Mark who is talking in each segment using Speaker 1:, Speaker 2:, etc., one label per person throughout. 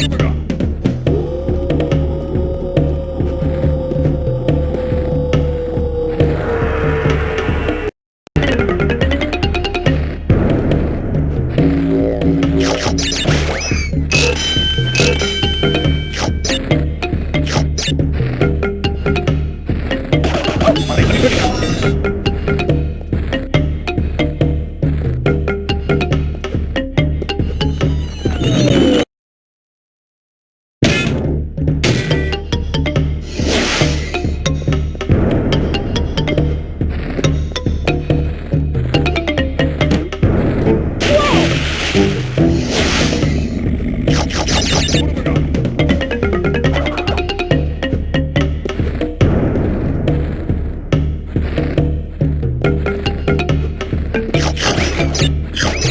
Speaker 1: Here we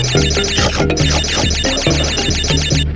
Speaker 1: よいしょ。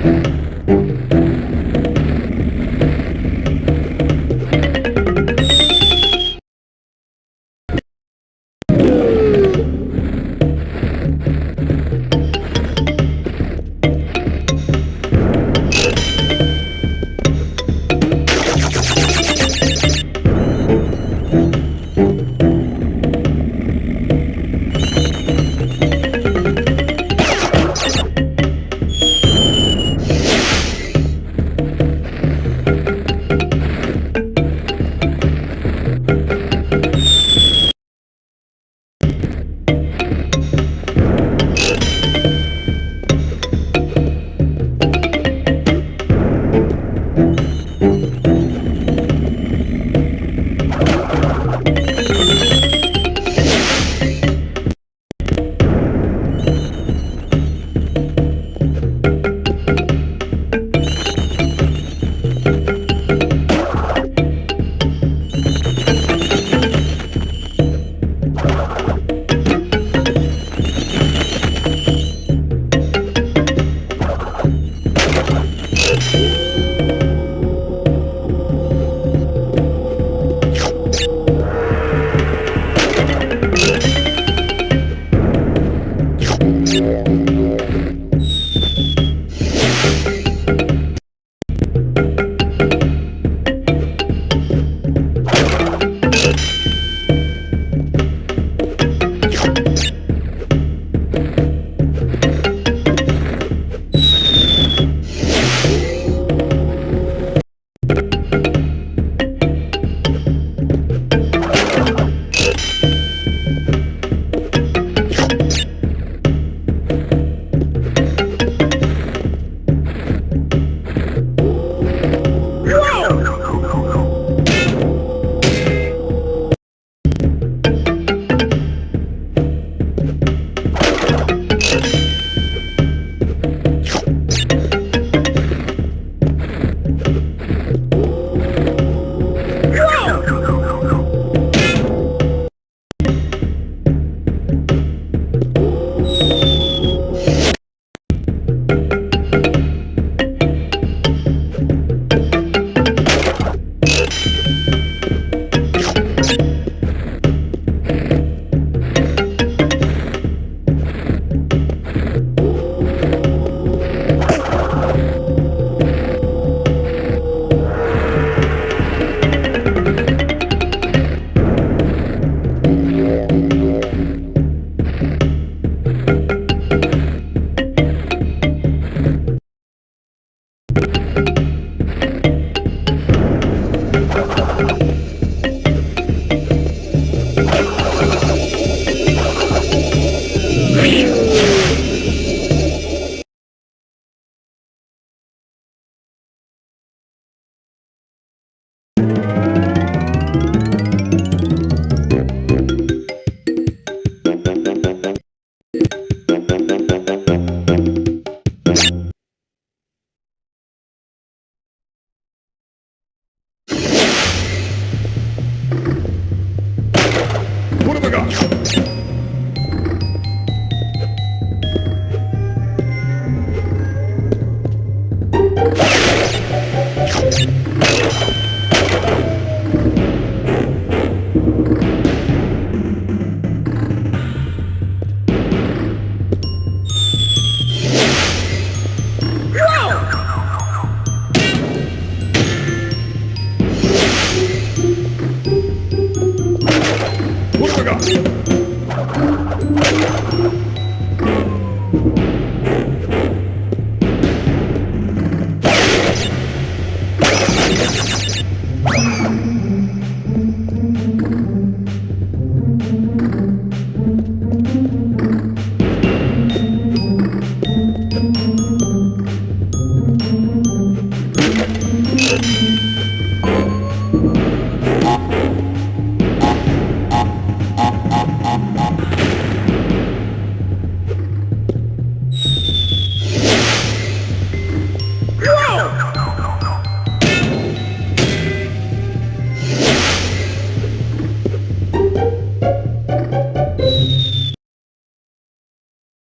Speaker 1: Thank you.